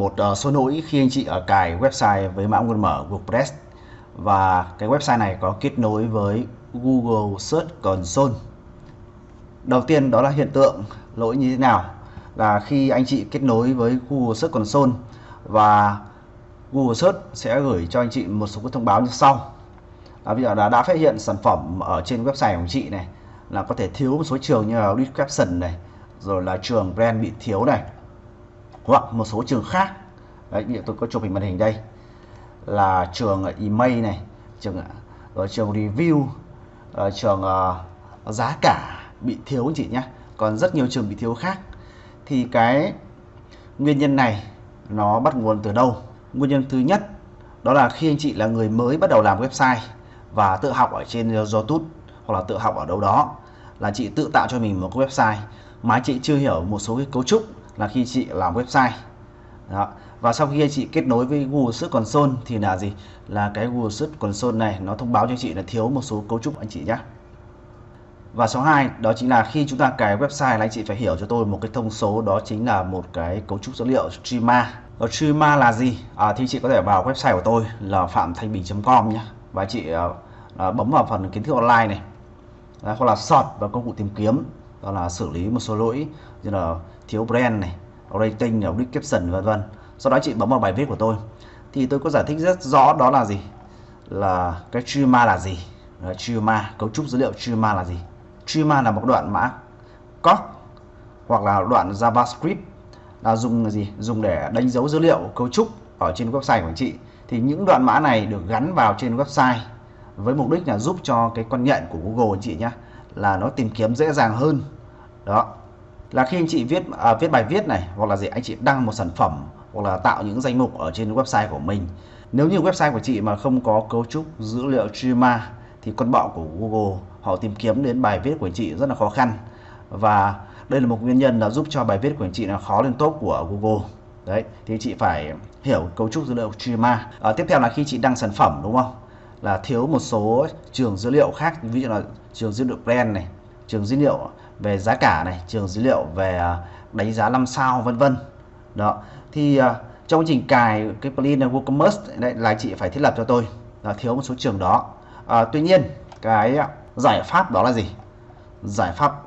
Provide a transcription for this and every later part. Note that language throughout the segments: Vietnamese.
một ờ, số lỗi khi anh chị ở cài website với mã nguồn mở WordPress và cái website này có kết nối với Google Search Console. Đầu tiên đó là hiện tượng lỗi như thế nào là khi anh chị kết nối với Google Search Console và Google Search sẽ gửi cho anh chị một số cái thông báo như sau. À, bây giờ đã, đã phát hiện sản phẩm ở trên website của anh chị này là có thể thiếu một số trường như là description này rồi là trường brand bị thiếu này hoặc một số trường khác. Đấy như tôi có chụp hình màn hình đây. Là trường à, email này trường à, ở trường review ở trường uh, giá cả bị thiếu anh chị nhé còn rất nhiều trường bị thiếu khác. Thì cái nguyên nhân này nó bắt nguồn từ đâu? Nguyên nhân thứ nhất đó là khi anh chị là người mới bắt đầu làm website và tự học ở trên YouTube hoặc là tự học ở đâu đó là chị tự tạo cho mình một cái website mà chị chưa hiểu một số cái cấu trúc là khi chị làm website đó. và sau khi chị kết nối với Google Search Console thì là gì là cái Google Search Console này nó thông báo cho chị là thiếu một số cấu trúc anh chị nhé và số 2 đó chính là khi chúng ta cài website là anh chị phải hiểu cho tôi một cái thông số đó chính là một cái cấu trúc dữ liệu schema. Ở schema là gì? À, thì chị có thể vào website của tôi là phạm thanh bình.com nhé và chị à, à, bấm vào phần kiến thức online này đó, hoặc là sort vào công cụ tìm kiếm đó là xử lý một số lỗi như là thiếu brand này rating này description vân vân. Sau đó chị bấm vào bài viết của tôi. Thì tôi có giải thích rất rõ đó là gì? Là cái schema là gì? Schema cấu trúc dữ liệu schema là gì? Schema là một đoạn mã code hoặc là đoạn javascript là dùng gì? Dùng để đánh dấu dữ liệu cấu trúc ở trên website của anh chị. Thì những đoạn mã này được gắn vào trên website với mục đích là giúp cho cái con nhận của Google anh chị nhé là nó tìm kiếm dễ dàng hơn. Đó. Là khi anh chị viết à, viết bài viết này hoặc là gì anh chị đăng một sản phẩm hoặc là tạo những danh mục ở trên website của mình. Nếu như website của chị mà không có cấu trúc dữ liệu schema thì con bọ của Google họ tìm kiếm đến bài viết của chị rất là khó khăn. Và đây là một nguyên nhân là giúp cho bài viết của chị là khó lên top của Google. Đấy thì chị phải hiểu cấu trúc dữ liệu schema à, tiếp theo là khi chị đăng sản phẩm đúng không? Là thiếu một số trường dữ liệu khác ví dụ là trường dữ liệu brand này trường dữ liệu về giá cả này trường dữ liệu về à, đánh giá 5 sao vân vân. Đó. Thì uh, trong quá trình cài cái plugin WooCommerce đấy là chị phải thiết lập cho tôi là thiếu một số trường đó. À, tuy nhiên cái giải pháp đó là gì? Giải pháp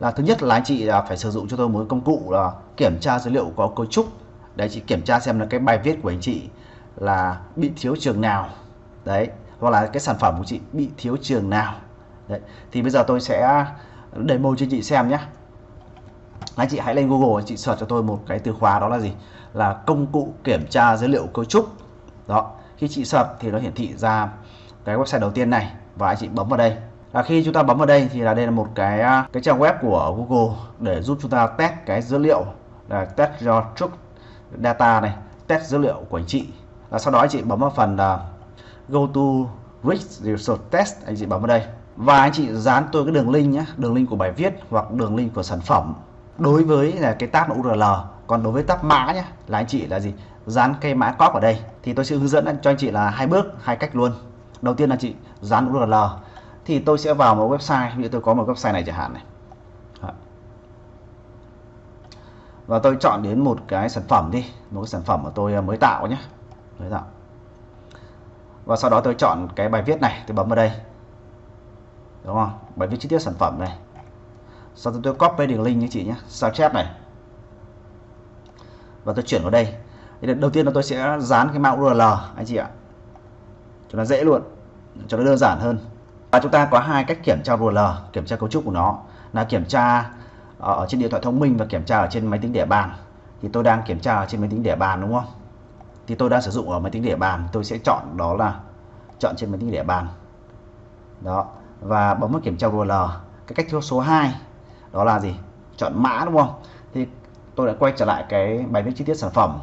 là thứ nhất là anh chị à, phải sử dụng cho tôi một công cụ là kiểm tra dữ liệu có cấu trúc. Để chị kiểm tra xem là cái bài viết của anh chị là bị thiếu trường nào đấy, hoặc là cái sản phẩm của chị bị thiếu trường nào. Đấy, thì bây giờ tôi sẽ demo cho chị xem nhé. Anh chị hãy lên Google, chị search cho tôi một cái từ khóa đó là gì? Là công cụ kiểm tra dữ liệu cấu trúc. Đó, khi chị search thì nó hiển thị ra cái website đầu tiên này và anh chị bấm vào đây. Là khi chúng ta bấm vào đây thì là đây là một cái à, cái trang web của Google để giúp chúng ta test cái dữ liệu, là test your truth data này, test dữ liệu của anh chị. Và sau đó anh chị bấm vào phần là go to rich result test, anh chị bấm vào đây. Và anh chị dán tôi cái đường link nhé, đường link của bài viết hoặc đường link của sản phẩm. Đối với là cái tab URL còn đối với tab mã nhé, là anh chị là gì? Dán cây mã cóp ở đây. Thì tôi sẽ hướng dẫn cho anh chị là hai bước, hai cách luôn. Đầu tiên là chị dán URL thì tôi sẽ vào một website, ví dụ tôi có một website này chẳng hạn này. Và tôi chọn đến một cái sản phẩm đi, một cái sản phẩm mà tôi à, mới tạo nhé, mới tạo và sau đó tôi chọn cái bài viết này, tôi bấm vào đây. Đúng không? Bài viết chi tiết sản phẩm này. Sau đó tôi copy đường link như chị nhé sao chép này. Và tôi chuyển vào đây. Đầu tiên là tôi sẽ dán cái mã URL anh chị ạ. Cho nó dễ luôn, cho nó đơn giản hơn. Và chúng ta có hai cách kiểm tra URL kiểm tra cấu trúc của nó. Là kiểm tra ở trên điện thoại thông minh và kiểm tra ở trên máy tính để bàn. Thì tôi đang kiểm tra ở trên máy tính để bàn, đúng không? Thì tôi đang sử dụng ở máy tính để bàn. Tôi sẽ chọn đó là chọn trên máy tính để bàn. Đó. Và bấm vào kiểm tra URL cái cách số 2 đó là gì? Chọn mã đúng không? Thì tôi đã quay trở lại cái bài viết chi tiết sản phẩm.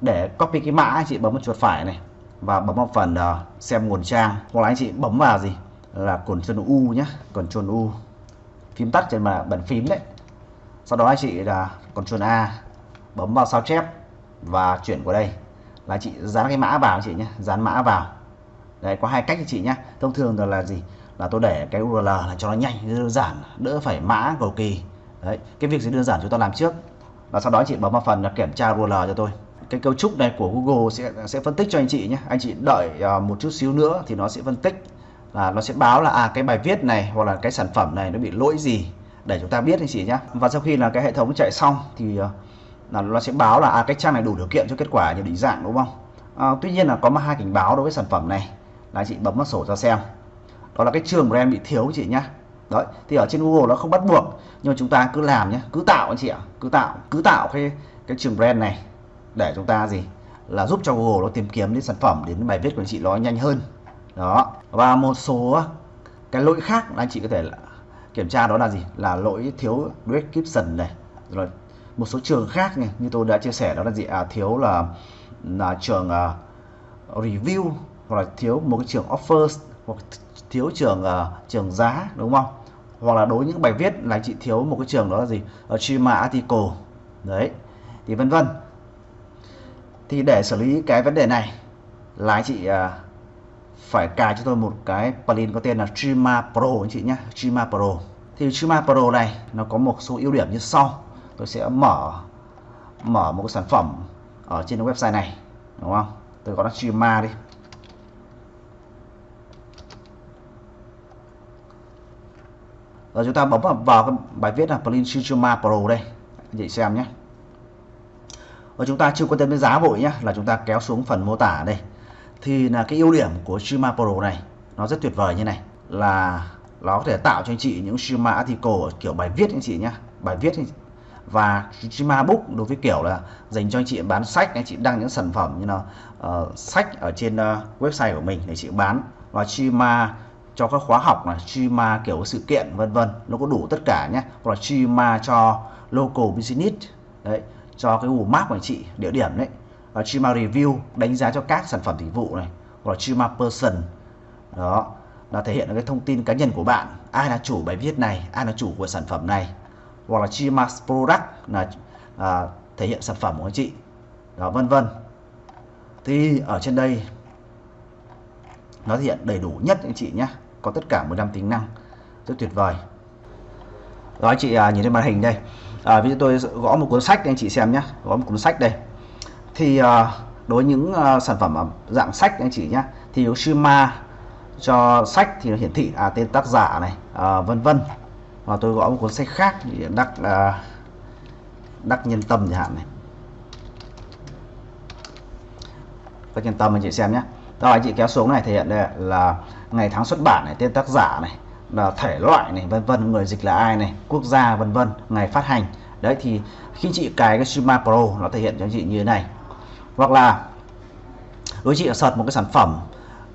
Để copy cái mã anh chị bấm vào chuột phải này và bấm vào phần uh, xem nguồn trang. Hoặc là anh chị bấm vào gì? Là Ctrl U nhé Ctrl U. Phím tắt trên mà bàn phím đấy. Sau đó anh chị là Ctrl A. Bấm vào sao chép và chuyển qua đây là chị dán cái mã vào chị nhé dán mã vào. Đấy có hai cách cho chị nhé thông thường là, là gì? Là tôi để cái URL là cho nó nhanh đơn giản đỡ phải mã cầu kỳ. Đấy cái việc gì đơn giản chúng ta làm trước. Và sau đó chị bấm vào phần là kiểm tra URL cho tôi. Cái cấu trúc này của Google sẽ sẽ phân tích cho anh chị nhé anh chị đợi uh, một chút xíu nữa thì nó sẽ phân tích. Là nó sẽ báo là à cái bài viết này hoặc là cái sản phẩm này nó bị lỗi gì để chúng ta biết anh chị nhé và sau khi là cái hệ thống chạy xong thì uh, là nó sẽ báo là à cái trang này đủ điều kiện cho kết quả nhận định dạng đúng không? À, tuy nhiên là có hai cảnh báo đối với sản phẩm này. Là chị bấm vào sổ ra xem. Đó là cái trường brand bị thiếu chị nhá. Đấy thì ở trên Google nó không bắt buộc nhưng mà chúng ta cứ làm nhé cứ tạo anh chị ạ. Cứ tạo cứ tạo cái cái trường brand này để chúng ta gì? Là giúp cho Google nó tìm kiếm đến sản phẩm đến bài viết của anh chị nó nhanh hơn. Đó. Và một số cái lỗi khác là anh chị có thể là kiểm tra đó là gì? Là lỗi thiếu description này. Rồi một số trường khác này như tôi đã chia sẻ đó là gì? À, thiếu là là trường uh, review hoặc là thiếu một cái trường offers hoặc thiếu trường uh, trường giá đúng không? Hoặc là đối với những bài viết là chị thiếu một cái trường đó là gì? Ở Chima article đấy thì vân vân. Thì để xử lý cái vấn đề này là anh chị uh, phải cài cho tôi một cái plugin có tên là Chima Pro anh chị nhé Chima Pro. Thì Chima Pro này nó có một số ưu điểm như sau tôi sẽ mở mở một cái sản phẩm ở trên website này đúng không? Tôi gọi nó Chima đi. Rồi chúng ta bấm vào, vào cái bài viết là plugin Chima Pro đây. Anh chị xem nhé. Và chúng ta chưa quan tâm đến giá vội nhé là chúng ta kéo xuống phần mô tả đây. Thì là cái ưu điểm của Shima Pro này nó rất tuyệt vời như này là nó có thể tạo cho anh chị những Shima article kiểu bài viết anh chị nhé. Bài viết và Shima Book đối với kiểu là dành cho anh chị bán sách anh chị đăng những sản phẩm như là uh, sách ở trên uh, website của mình để chị bán. Và Shima cho các khóa học là Shima kiểu sự kiện vân vân nó có đủ tất cả nhé. Hoặc là Shima cho local business đấy cho cái Google Maps của anh chị địa điểm đấy. Và Shima Review đánh giá cho các sản phẩm dịch vụ này. Hoặc là Shima Person đó là thể hiện cái thông tin cá nhân của bạn. Ai là chủ bài viết này ai là chủ của sản phẩm này hoặc là Chima Product là à, thể hiện sản phẩm của anh chị. Đó vân vân. Thì ở trên đây nó thể hiện đầy đủ nhất anh chị nhé. Có tất cả 15 tính năng. Rất tuyệt vời. Đó anh chị à, nhìn trên màn hình đây. À, ví dụ tôi gõ một cuốn sách anh chị xem nhé. Gõ một cuốn sách đây. Thì à, đối với những à, sản phẩm dạng sách anh chị nhé thì Shima cho sách thì nó hiển thị à, tên tác giả này. À, vân vân và tôi gõ một cuốn sách khác, thì đắc à, đắc nhân tâm chẳng hạn này. Đắc nhân tâm anh chị xem nhé. Rồi anh chị kéo xuống này, thể hiện đây là ngày tháng xuất bản này, tên tác giả này, là thể loại này, vân vân, người dịch là ai này, quốc gia, vân vân, ngày phát hành. Đấy, thì khi chị cài cái Shima Pro, nó thể hiện cho chị như thế này. Hoặc là, đối chị sợt một cái sản phẩm.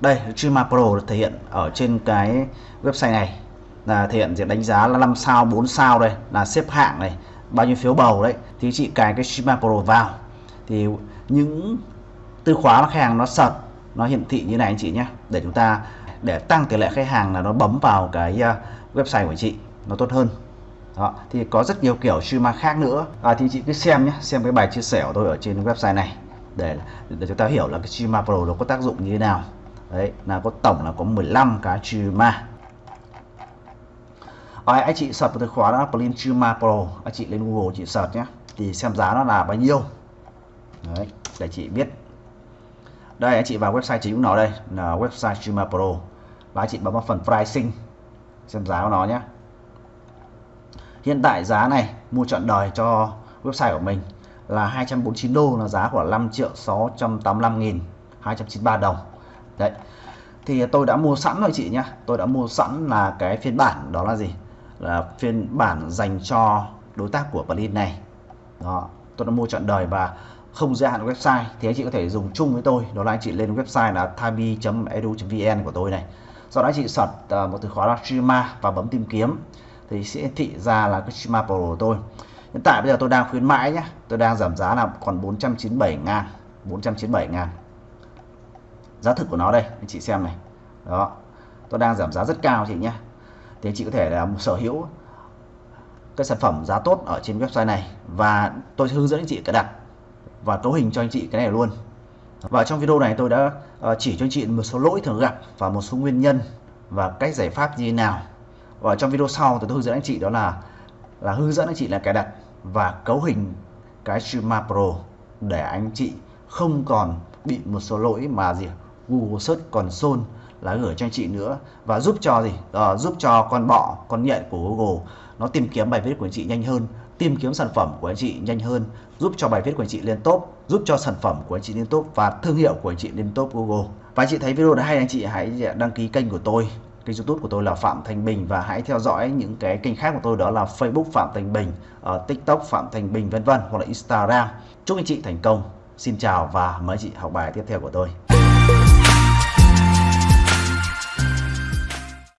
Đây, Shima Pro thể hiện ở trên cái website này là thể hiện diện đánh giá là 5 sao 4 sao đây là xếp hạng này bao nhiêu phiếu bầu đấy. Thì chị cài cái Shima Pro vào. Thì những từ khóa mà khách hàng nó search nó hiển thị như này anh chị nhé. Để chúng ta để tăng tỷ lệ khách hàng là nó bấm vào cái ờ, website của chị nó tốt hơn. Đó thì có rất nhiều kiểu Shima khác nữa. À, thì chị cứ xem nhé xem cái bài chia sẻ của tôi ở trên website này. Để để chúng ta hiểu là cái Shima Pro nó có tác dụng như thế nào. Đấy là có tổng là có 15 cái Shima. Rồi, anh chị sập từ khóa là plugin Pro. Anh chị lên Google chị sập nhé. Thì xem giá nó là bao nhiêu. Đấy để chị biết. Đây anh chị vào website chính của nó đây là website Chuma Pro. Và anh chị bấm vào phần pricing xem giá của nó nhé. Hiện tại giá này mua chọn đời cho website của mình là 249 đô là giá của 5 triệu 685 nghìn 293 đồng. Đấy thì tôi đã mua sẵn rồi chị nhá tôi đã mua sẵn là cái phiên bản đó là gì? Là phiên bản dành cho đối tác của plugin này. Đó, tôi đã mua chọn đời và không giới hạn website. Thì anh chị có thể dùng chung với tôi. Đó là anh chị lên website là tabi.edu.vn của tôi này. Sau đó anh chị search ờ, một từ khóa là Shima và bấm tìm kiếm. Thì sẽ thị ra là cái Shima pro của tôi. Hiện tại bây giờ tôi đang khuyến mãi nhé tôi đang giảm giá là còn 497 ngàn 497 ngàn. Giá thực của nó đây, anh chị xem này. Đó, tôi đang giảm giá rất cao chị nhé thì anh chị có thể là sở hữu cái sản phẩm giá tốt ở trên website này. Và tôi hướng dẫn anh chị cài đặt và cấu hình cho anh chị cái này luôn. Và trong video này tôi đã ờ, chỉ cho anh chị một số lỗi thường gặp và một số nguyên nhân và cách giải pháp như thế nào. Và trong video sau tôi hướng dẫn anh chị đó là là hướng dẫn anh chị là cài đặt và cấu hình cái Streama Pro để anh chị không còn bị một số lỗi mà gì, Google Search Console là gửi cho anh chị nữa và giúp cho gì à, giúp cho con bọ con nhện của Google nó tìm kiếm bài viết của anh chị nhanh hơn tìm kiếm sản phẩm của anh chị nhanh hơn giúp cho bài viết của anh chị lên top giúp cho sản phẩm của anh chị lên top và thương hiệu của anh chị lên top Google và anh chị thấy video này hay anh chị hãy đăng ký kênh của tôi kênh youtube của tôi là Phạm Thành Bình và hãy theo dõi những cái kênh khác của tôi đó là Facebook Phạm Thành Bình, uh, TikTok Phạm Thành Bình vân vân hoặc là Instagram. Chúc anh chị thành công. Xin chào và mời chị học bài tiếp theo của tôi.